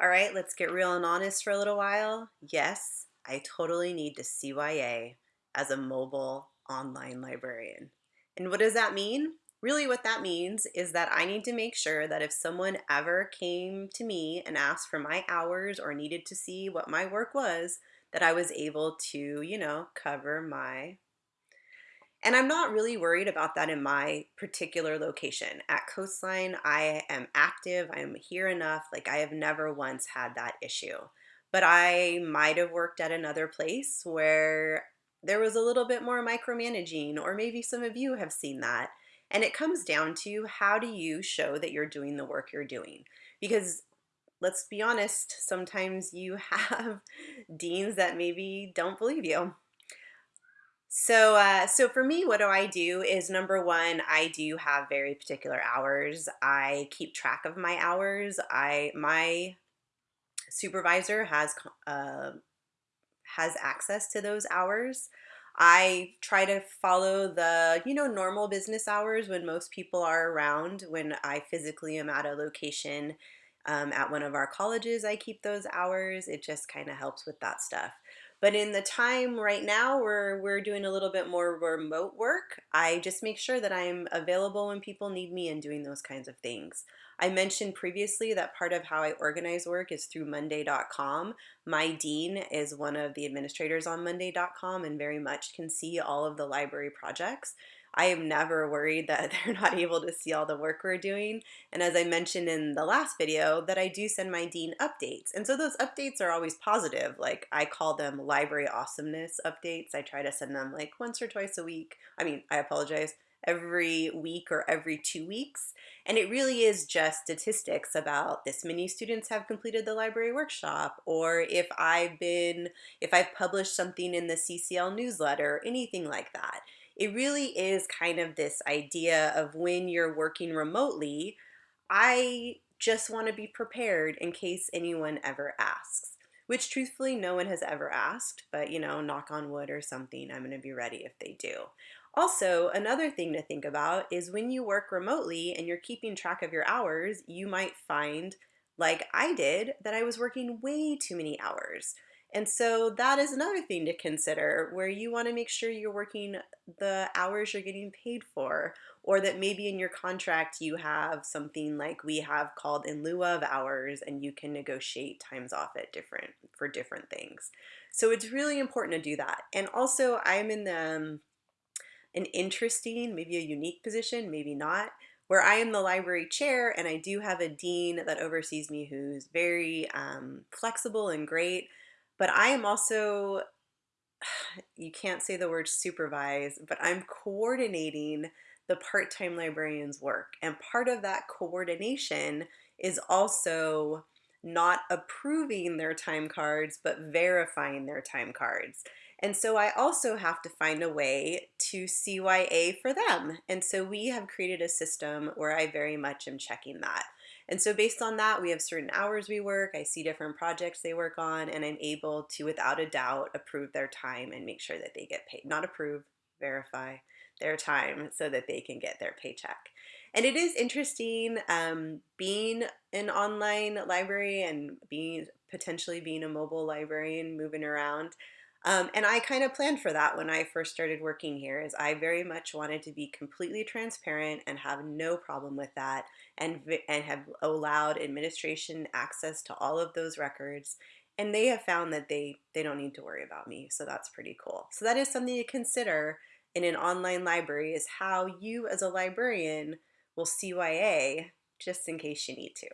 All right, let's get real and honest for a little while. Yes, I totally need to CYA as a mobile online librarian. And what does that mean? Really what that means is that I need to make sure that if someone ever came to me and asked for my hours or needed to see what my work was, that I was able to, you know, cover my and I'm not really worried about that in my particular location. At Coastline, I am active, I'm here enough, like I have never once had that issue. But I might have worked at another place where there was a little bit more micromanaging, or maybe some of you have seen that. And it comes down to how do you show that you're doing the work you're doing? Because let's be honest, sometimes you have deans that maybe don't believe you. So, uh, so for me, what do I do is number one, I do have very particular hours. I keep track of my hours. I my supervisor has uh, has access to those hours. I try to follow the, you know, normal business hours when most people are around. When I physically am at a location um, at one of our colleges, I keep those hours. It just kind of helps with that stuff. But in the time right now where we're doing a little bit more remote work, I just make sure that I'm available when people need me and doing those kinds of things. I mentioned previously that part of how I organize work is through Monday.com. My dean is one of the administrators on Monday.com and very much can see all of the library projects. I am never worried that they're not able to see all the work we're doing. And as I mentioned in the last video, that I do send my dean updates. And so those updates are always positive. Like I call them library awesomeness updates. I try to send them like once or twice a week. I mean, I apologize, every week or every two weeks. And it really is just statistics about this many students have completed the library workshop, or if I've been, if I've published something in the CCL newsletter, anything like that it really is kind of this idea of when you're working remotely, I just want to be prepared in case anyone ever asks. Which truthfully, no one has ever asked, but you know, knock on wood or something, I'm going to be ready if they do. Also, another thing to think about is when you work remotely and you're keeping track of your hours, you might find, like I did, that I was working way too many hours. And so that is another thing to consider where you want to make sure you're working the hours you're getting paid for, or that maybe in your contract you have something like we have called in lieu of hours and you can negotiate times off at different for different things. So it's really important to do that. And also I'm in the, um, an interesting, maybe a unique position, maybe not, where I am the library chair and I do have a dean that oversees me who's very um, flexible and great but I am also, you can't say the word supervise, but I'm coordinating the part-time librarian's work. And part of that coordination is also not approving their time cards, but verifying their time cards. And so I also have to find a way to CYA for them. And so we have created a system where I very much am checking that. And so based on that, we have certain hours we work, I see different projects they work on, and I'm able to, without a doubt, approve their time and make sure that they get paid. Not approve, verify their time so that they can get their paycheck. And it is interesting um, being an online library and being potentially being a mobile librarian, moving around. Um, and I kind of planned for that when I first started working here is I very much wanted to be completely transparent and have no problem with that and, and have allowed administration access to all of those records. And they have found that they, they don't need to worry about me. So that's pretty cool. So that is something to consider in an online library is how you as a librarian will CYA just in case you need to.